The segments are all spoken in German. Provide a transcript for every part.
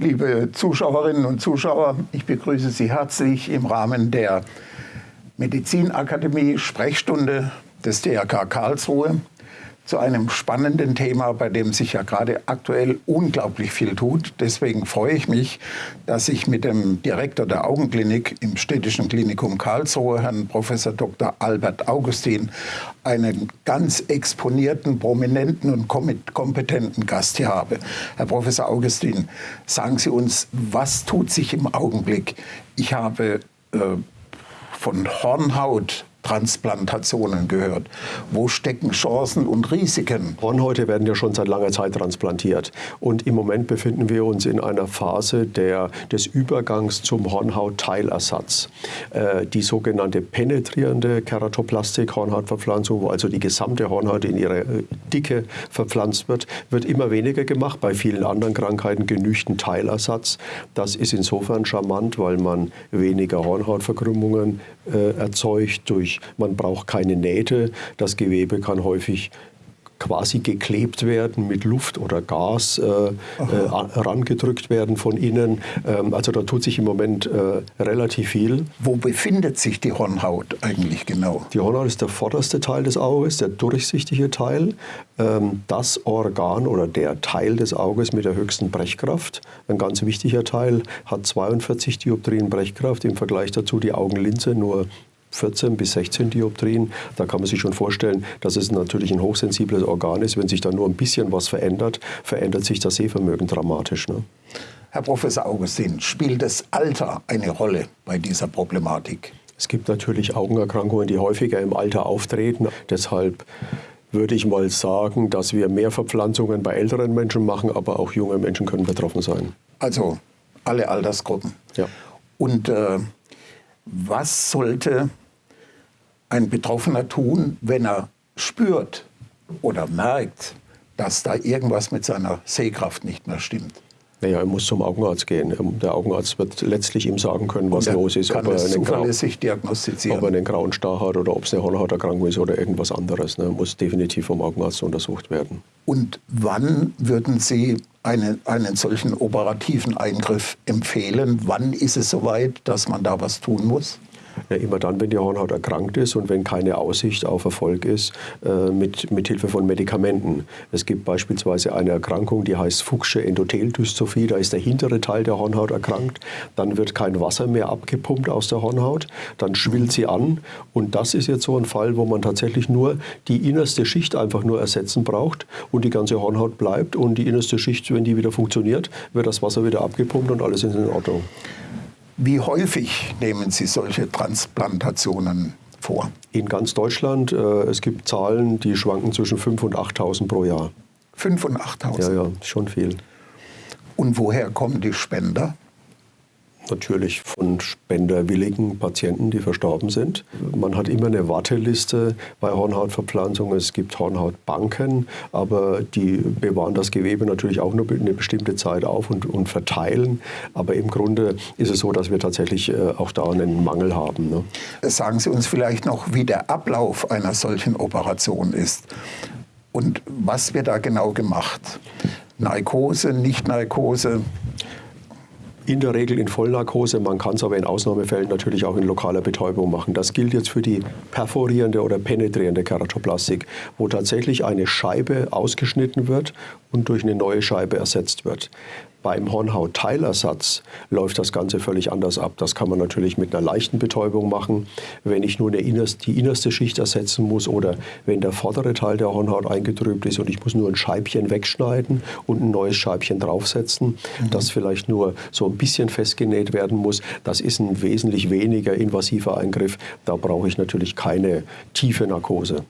Liebe Zuschauerinnen und Zuschauer, ich begrüße Sie herzlich im Rahmen der Medizinakademie Sprechstunde des DRK Karlsruhe zu einem spannenden Thema, bei dem sich ja gerade aktuell unglaublich viel tut. Deswegen freue ich mich, dass ich mit dem Direktor der Augenklinik im Städtischen Klinikum Karlsruhe, Herrn Professor Dr. Albert Augustin, einen ganz exponierten, prominenten und kompetenten Gast hier habe. Herr Professor Augustin, sagen Sie uns, was tut sich im Augenblick? Ich habe äh, von Hornhaut Transplantationen gehört. Wo stecken Chancen und Risiken? Hornhäute werden ja schon seit langer Zeit transplantiert. Und im Moment befinden wir uns in einer Phase der, des Übergangs zum Hornhautteilersatz. Äh, die sogenannte penetrierende Keratoplastik, Hornhautverpflanzung, wo also die gesamte Hornhaut in ihre äh, Dicke verpflanzt wird, wird immer weniger gemacht. Bei vielen anderen Krankheiten genügt ein Teilersatz. Das ist insofern charmant, weil man weniger Hornhautverkrümmungen äh, erzeugt durch durch, man braucht keine Nähte. Das Gewebe kann häufig quasi geklebt werden mit Luft oder Gas äh, äh, herangedrückt werden von innen. Ähm, also da tut sich im Moment äh, relativ viel. Wo befindet sich die Hornhaut eigentlich genau? Die Hornhaut ist der vorderste Teil des Auges, der durchsichtige Teil. Ähm, das Organ oder der Teil des Auges mit der höchsten Brechkraft, ein ganz wichtiger Teil, hat 42 Dioptrien Brechkraft. Im Vergleich dazu die Augenlinse nur 14 bis 16 Dioptrien. Da kann man sich schon vorstellen, dass es natürlich ein hochsensibles Organ ist. Wenn sich da nur ein bisschen was verändert, verändert sich das Sehvermögen dramatisch. Ne? Herr Professor Augustin, spielt das Alter eine Rolle bei dieser Problematik? Es gibt natürlich Augenerkrankungen, die häufiger im Alter auftreten. Deshalb würde ich mal sagen, dass wir mehr Verpflanzungen bei älteren Menschen machen, aber auch junge Menschen können betroffen sein. Also alle Altersgruppen. Ja. Und äh, was sollte ein Betroffener tun, wenn er spürt oder merkt, dass da irgendwas mit seiner Sehkraft nicht mehr stimmt? Naja, er muss zum Augenarzt gehen. Ähm, der Augenarzt wird letztlich ihm sagen können, was los ist. Kann ob, er einen zuverlässig diagnostizieren. ob er einen grauen Star hat oder ob es eine Hornhauterkrankung ist oder irgendwas anderes. Ne? Muss definitiv vom Augenarzt untersucht werden. Und wann würden Sie einen, einen solchen operativen Eingriff empfehlen? Wann ist es soweit, dass man da was tun muss? Ja, immer dann, wenn die Hornhaut erkrankt ist und wenn keine Aussicht auf Erfolg ist, äh, mit, Hilfe von Medikamenten. Es gibt beispielsweise eine Erkrankung, die heißt Fuchsche Endotheldystrophie. Da ist der hintere Teil der Hornhaut erkrankt. Dann wird kein Wasser mehr abgepumpt aus der Hornhaut. Dann schwillt sie an. Und das ist jetzt so ein Fall, wo man tatsächlich nur die innerste Schicht einfach nur ersetzen braucht und die ganze Hornhaut bleibt. Und die innerste Schicht, wenn die wieder funktioniert, wird das Wasser wieder abgepumpt und alles ist in Ordnung. Wie häufig nehmen Sie solche Transplantationen vor? In ganz Deutschland. Äh, es gibt Zahlen, die schwanken zwischen 5.000 und 8.000 pro Jahr. 5.000 und 8.000? Ja, ja, schon viel. Und woher kommen die Spender? Natürlich von spenderwilligen Patienten, die verstorben sind. Man hat immer eine Warteliste bei Hornhautverpflanzung. Es gibt Hornhautbanken, aber die bewahren das Gewebe natürlich auch nur eine bestimmte Zeit auf und, und verteilen. Aber im Grunde ist es so, dass wir tatsächlich äh, auch da einen Mangel haben. Ne? Sagen Sie uns vielleicht noch, wie der Ablauf einer solchen Operation ist und was wird da genau gemacht? Narkose, Nicht-Narkose? In der Regel in Vollnarkose. Man kann es aber in Ausnahmefällen natürlich auch in lokaler Betäubung machen. Das gilt jetzt für die perforierende oder penetrierende Keratoplastik, wo tatsächlich eine Scheibe ausgeschnitten wird und durch eine neue Scheibe ersetzt wird. Beim Hornhautteilersatz läuft das Ganze völlig anders ab. Das kann man natürlich mit einer leichten Betäubung machen, wenn ich nur innerste, die innerste Schicht ersetzen muss oder wenn der vordere Teil der Hornhaut eingetrübt ist und ich muss nur ein Scheibchen wegschneiden und ein neues Scheibchen draufsetzen, mhm. das vielleicht nur so ein bisschen festgenäht werden muss. Das ist ein wesentlich weniger invasiver Eingriff. Da brauche ich natürlich keine tiefe Narkose.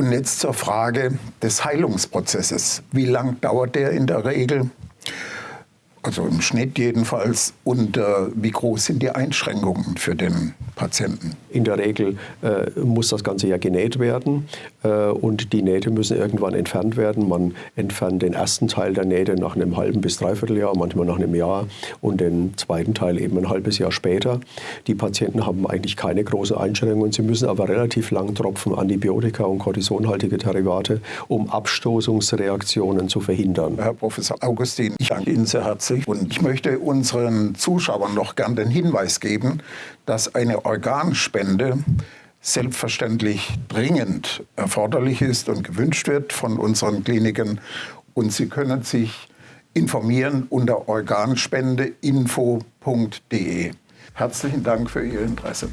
Und jetzt zur Frage des Heilungsprozesses. Wie lang dauert der in der Regel? Also im Schnitt jedenfalls. Und äh, wie groß sind die Einschränkungen für den Patienten? In der Regel äh, muss das Ganze ja genäht werden äh, und die Nähte müssen irgendwann entfernt werden. Man entfernt den ersten Teil der Nähte nach einem halben bis dreiviertel Jahr, manchmal nach einem Jahr und den zweiten Teil eben ein halbes Jahr später. Die Patienten haben eigentlich keine große Einschränkungen. Sie müssen aber relativ lang tropfen Antibiotika und kortisonhaltige Derivate, um Abstoßungsreaktionen zu verhindern. Herr Professor Augustin, ich danke Ihnen sehr herzlich und ich möchte unseren Zuschauern noch gern den Hinweis geben, dass eine Organspende selbstverständlich dringend erforderlich ist und gewünscht wird von unseren Kliniken. Und Sie können sich informieren unter organspendeinfo.de. Herzlichen Dank für Ihr Interesse.